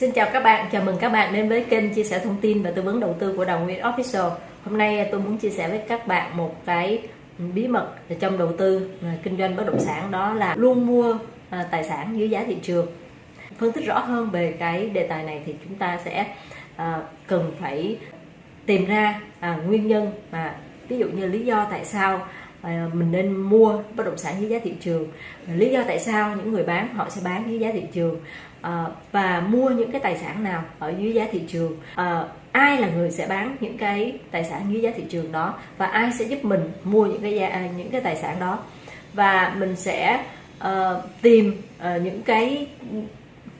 Xin chào các bạn, chào mừng các bạn đến với kênh chia sẻ thông tin và tư vấn đầu tư của Đào Nguyên Official. Hôm nay à, tôi muốn chia sẻ với các bạn một cái bí mật trong đầu tư à, kinh doanh bất động sản đó là luôn mua à, tài sản dưới giá thị trường. Phân tích rõ hơn về cái đề tài này thì chúng ta sẽ cần phải tìm ra nguyên nhân mà ví dụ như lý do tại sao À, mình nên mua bất động sản dưới giá thị trường. À, lý do tại sao những người bán họ sẽ bán dưới giá thị trường? À, và mua những cái tài sản nào ở dưới giá thị trường? Ai là người sẽ bán những cái tài sản dưới giá thị trường đó? Và ai sẽ giúp mình mua những cái giá, những cái tài sản đó? Và mình sẽ uh, tìm uh, những cái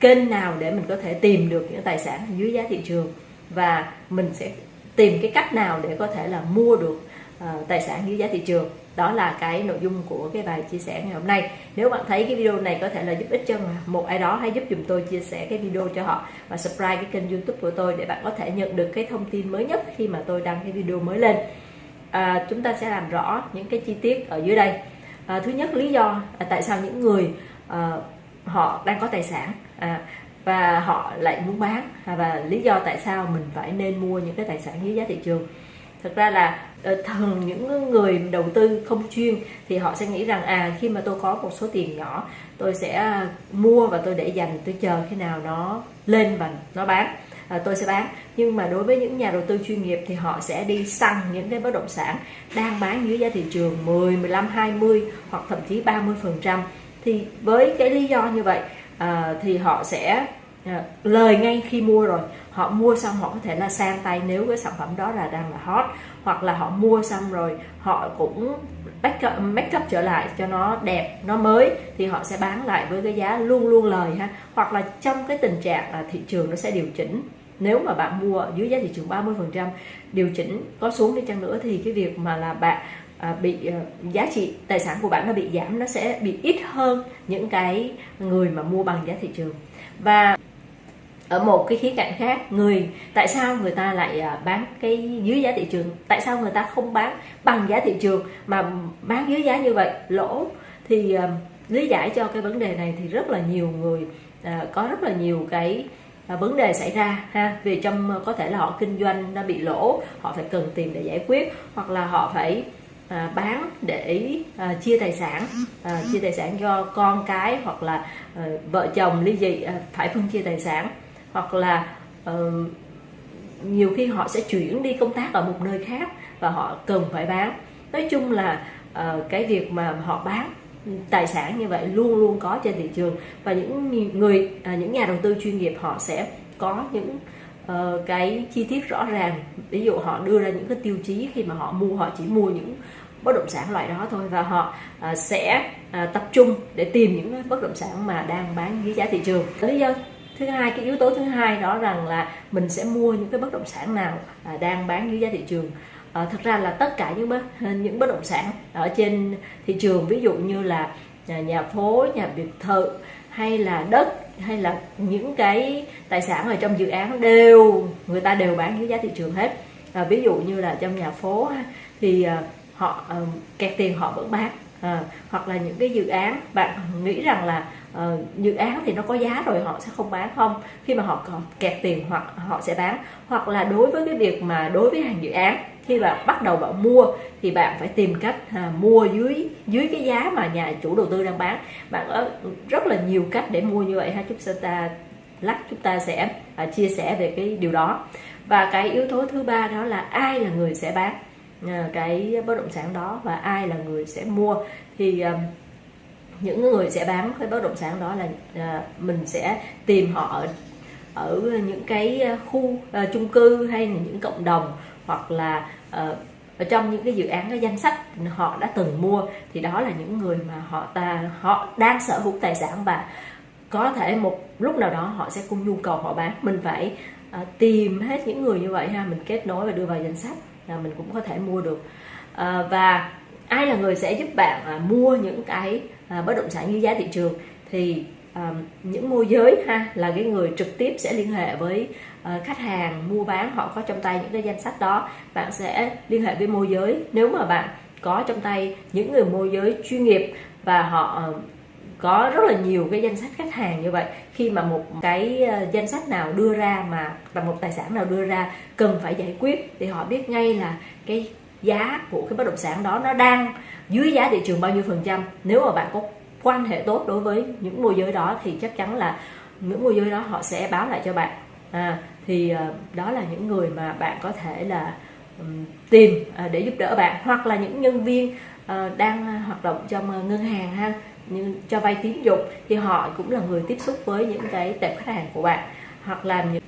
kênh nào để mình có thể tìm được những tài sản dưới giá thị trường? Và mình sẽ tìm cái cách nào để có thể là mua được uh, tài sản dưới giá thị trường. Đó là cái nội dung của cái bài chia sẻ ngày hôm nay. Nếu bạn thấy cái video này có thể là giúp ích cho một ai đó hãy giúp dùm tôi chia sẻ cái video cho họ và subscribe cái kênh youtube của tôi để bạn có thể nhận được cái thông tin mới nhất khi mà tôi đăng cái video mới lên. À, chúng ta sẽ làm rõ những cái chi tiết ở dưới đây. À, thứ nhất lý do à, tại sao những người à, họ đang có tài sản à, và họ lại muốn bán à, và lý do tại sao mình phải nên mua những cái tài sản dưới giá thị trường thực ra là ờ, thường những người đầu tư không chuyên thì họ sẽ nghĩ rằng à khi mà tôi có một số tiền nhỏ tôi sẽ à, mua và tôi để dành tôi chờ khi nào nó lên và nó bán à, tôi sẽ bán. Nhưng mà đối với những nhà đầu tư chuyên nghiệp thì họ sẽ đi săn những cái bất động sản đang bán dưới giá thị trường 10, 15, 20 hoặc thậm chí 30 phần trăm. Thì với cái lý do như vậy à, thì họ sẽ Dạ, lời ngay khi mua rồi. Họ mua xong họ có thể là sang tay nếu cái sản phẩm đó là đang là hot hoặc là họ mua xong rồi họ cũng make up, make up trở lại cho nó đẹp nó mới thì họ sẽ bán lại với cái giá luôn luôn lời ha. Hoặc là trong cái tình trạng là thị trường nó sẽ điều chỉnh. Nếu mà bạn mua dưới giá thị trường 30 phần trăm điều chỉnh có xuống đi chăng nữa thì cái việc mà là bạn à, bị uh, giá trị tài sản của bạn nó bị giảm nó sẽ bị ít hơn những cái người mà mua bằng giá thị trường. Và ở một cái khía cạnh khác. Người tại sao người ta lại à, bán cái dưới giá thị trường? Tại sao người ta không bán bằng giá thị trường mà bán dưới giá như vậy? Lỗ. Thì uh, lý giải cho cái vấn đề này thì rất là nhiều người uh, có rất là nhiều cái uh, vấn đề xảy ra ha. Vì trong có thể là họ kinh doanh đã bị lỗ họ phải cần tiền để giải quyết hoặc là họ phải à, bán để à, chia tài sản à, chia tài sản cho con cái hoặc là à, vợ chồng ly dị à, phải phân chia tài sản hoặc là uh, nhiều khi họ sẽ chuyển đi công tác ở một nơi khác và họ cần phải bán. Nói chung là uh, cái việc mà họ bán tài sản như vậy luôn luôn có trên thị trường và những người uh, những nhà đầu tư chuyên nghiệp họ sẽ có những uh, cái chi tiết rõ ràng. Ví dụ họ đưa ra những cái tiêu chí khi mà họ mua họ chỉ mua những bất động sản loại đó thôi và họ uh, sẽ uh, tập trung để tìm những bất động sản mà đang bán dưới giá thị trường. Lý do thứ hai cái yếu tố thứ hai đó rằng là mình sẽ mua những cái bất động sản nào à, đang bán dưới giá thị trường. À, thật ra là tất cả những bất những bất động sản ở trên thị trường ví dụ như là nhà, nhà phố nhà biệt thự hay là đất hay là những cái tài sản ở trong dự án đều người ta đều bán dưới giá thị trường hết. À, ví dụ như là trong nhà phố thì à, họ ờ, kẹt tiền họ vẫn bán à, hoặc là những cái dự án bạn nghĩ rằng là uh, dự án thì nó có giá rồi họ sẽ không bán không? Khi mà họ còn kẹt tiền hoặc họ sẽ bán. Hoặc là đối với cái việc mà đối với hàng dự án khi mà bắt đầu bạn mua thì bạn phải tìm cách à, mua dưới dưới cái giá mà nhà chủ đầu tư đang bán. Bạn có rất là nhiều cách để mua như vậy ha chúng ta lát chúng ta sẽ à, chia sẻ về cái điều đó. Và cái yếu tố thứ ba đó là ai là người sẽ bán? Cái bất động sản đó và ai là người sẽ mua. Thì um, những người sẽ bán cái bất động sản đó là à, mình sẽ tìm họ ở, ở những cái khu uh, chung cư hay là những cộng đồng hoặc là uh, ở trong những cái dự án cái danh sách họ đã từng mua. Thì đó là những người mà họ ta họ đang sở hữu tài sản và có thể một lúc nào đó họ sẽ cung nhu cầu họ bán. Mình phải uh, tìm hết những người như vậy ha. Mình kết nối và đưa vào danh sách à, mình cũng có thể mua được. À, và ai là người sẽ giúp bạn à, mua những cái à, bất động sản như giá thị trường? Thì à, những môi giới ha là cái người trực tiếp sẽ liên hệ với à, khách hàng mua bán họ có trong tay những cái danh sách đó. Bạn sẽ liên hệ với môi giới. Nếu mà bạn có trong tay những người môi giới chuyên nghiệp và họ có rất là nhiều cái danh sách khách hàng như vậy. Khi mà một cái ờ, danh sách nào đưa ra mà là một tài sản nào đưa ra cần phải giải quyết thì họ biết ngay là cái giá của cái bất động sản đó nó đang dưới giá thị trường bao nhiêu phần trăm. Nếu mà bạn có quan hệ tốt đối với những môi giới đó thì chắc chắn là những môi giới đó họ sẽ báo lại cho bạn. À, thì ờ, đó là những người mà bạn có thể là tìm à, để giúp đỡ bạn. Hoặc là những nhân viên ờ, đang hoạt động trong ngân hàng ha như cho vay tín dụng thì họ cũng là người tiếp xúc với những cái tệp khách hàng của bạn. Hoặc là những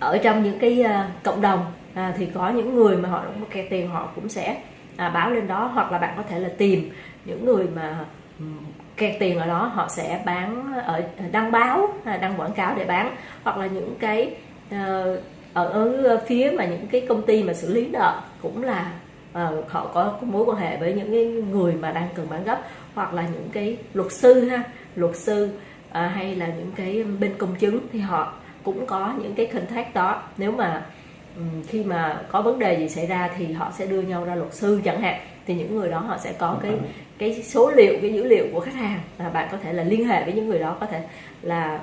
ở trong những cái uh, cộng đồng à, thì có những người mà họ không kẹt tiền họ cũng sẽ à, báo lên đó. Hoặc là bạn có thể là tìm những người mà kẹt tiền ở đó họ sẽ bán ở đăng báo à, đăng quảng cáo để bán. Hoặc là những cái uh, ở, ở phía mà những cái công ty mà xử lý nợ cũng là uh, họ có mối quan hệ với những cái người mà đang cần bán gấp hoặc là những cái luật sư ha luật sư uh, hay là những cái bên công chứng thì họ cũng có những cái contact đó. Nếu mà um, khi mà có vấn đề gì xảy ra thì họ sẽ đưa nhau ra luật sư chẳng hạn thì những người đó họ sẽ có cái cái số liệu cái dữ liệu của khách hàng. Và bạn có thể là liên hệ với những người đó có thể là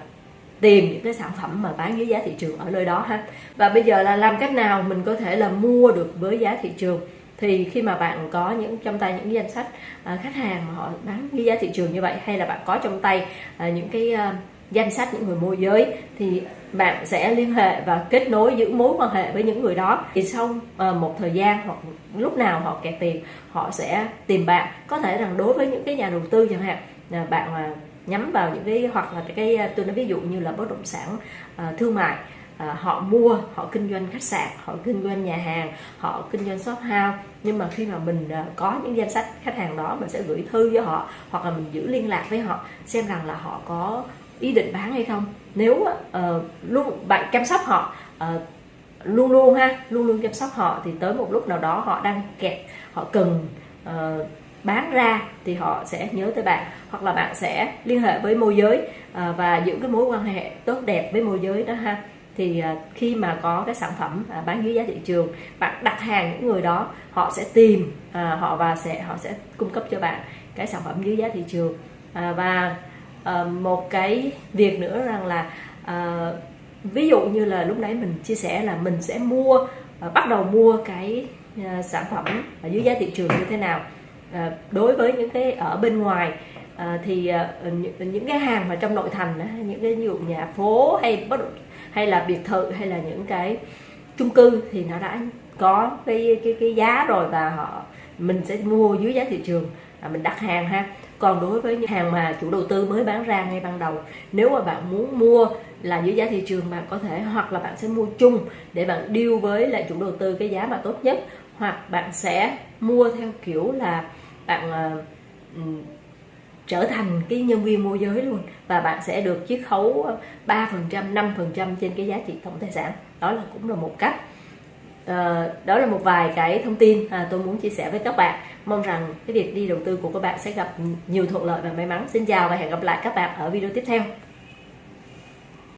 tìm những cái sản phẩm mà bán dưới giá thị trường ở nơi đó ha. Và bây giờ là làm cách nào mình có thể là mua được với giá thị trường thì khi mà bạn có những trong tay những danh sách à, khách hàng mà họ bán với giá thị trường như vậy hay là bạn có trong tay à, những cái à, danh sách những người môi giới thì bạn sẽ liên hệ và kết nối giữ mối quan hệ với những người đó. Thì sau một thời gian hoặc lúc nào họ kẹt tiền họ sẽ tìm bạn. Có thể rằng đối với những cái nhà đầu tư chẳng hạn bạn nhắm vào những cái hoặc là cái, tôi nói ví dụ như là bất động sản thương mại à, họ mua họ kinh doanh khách sạn họ kinh doanh nhà hàng họ kinh doanh shop house. Nhưng mà khi mà mình à, có những danh sách khách hàng đó mình sẽ gửi thư với họ hoặc là mình giữ liên lạc với họ xem rằng là họ có ý định bán hay không. Nếu uh, luôn bạn chăm sóc họ uh, luôn luôn ha luôn luôn chăm sóc họ thì tới một lúc nào đó họ đang kẹt họ cần uh, bán ra thì họ sẽ nhớ tới bạn. Hoặc là bạn sẽ liên hệ với môi giới uh, và giữ cái mối quan hệ tốt đẹp với môi giới đó ha thì à, khi mà có cái sản phẩm à, bán dưới giá thị trường, bạn đặt hàng những người đó, họ sẽ tìm à, họ và sẽ, họ sẽ cung cấp cho bạn cái sản phẩm dưới giá thị trường. Và ờ, một cái việc nữa rằng là ờ, ví dụ như là lúc nãy mình chia sẻ là mình sẽ mua bắt đầu mua cái sản phẩm ở dưới giá thị trường như thế nào. Đối với những cái ở bên ngoài à, thì ờ, những, những cái hàng mà trong nội thành những cái ví dụ nhà phố hay bất hay là biệt thự hay là những cái chung cư thì nó đã có cái cái cái giá rồi và họ mình sẽ mua dưới giá thị trường à, mình đặt hàng ha. Còn đối với những hàng mà chủ đầu tư mới bán ra ngay ban đầu nếu mà bạn muốn mua là dưới giá thị trường bạn có thể hoặc là bạn sẽ mua chung để bạn deal với lại chủ đầu tư cái giá mà tốt nhất hoặc bạn sẽ mua theo kiểu là bạn uh, trở thành cái nhân viên môi giới luôn. Và bạn sẽ được chiết khấu ờ, 3% 5% trên cái giá trị tổng tài sản. Đó là cũng là một cách. À, đó là một vài cái thông tin à, tôi muốn chia sẻ với các bạn. Mong rằng cái việc đi đầu tư của các bạn sẽ gặp nhiều thuận lợi và may mắn. Xin chào và hẹn gặp lại các bạn ở video tiếp theo.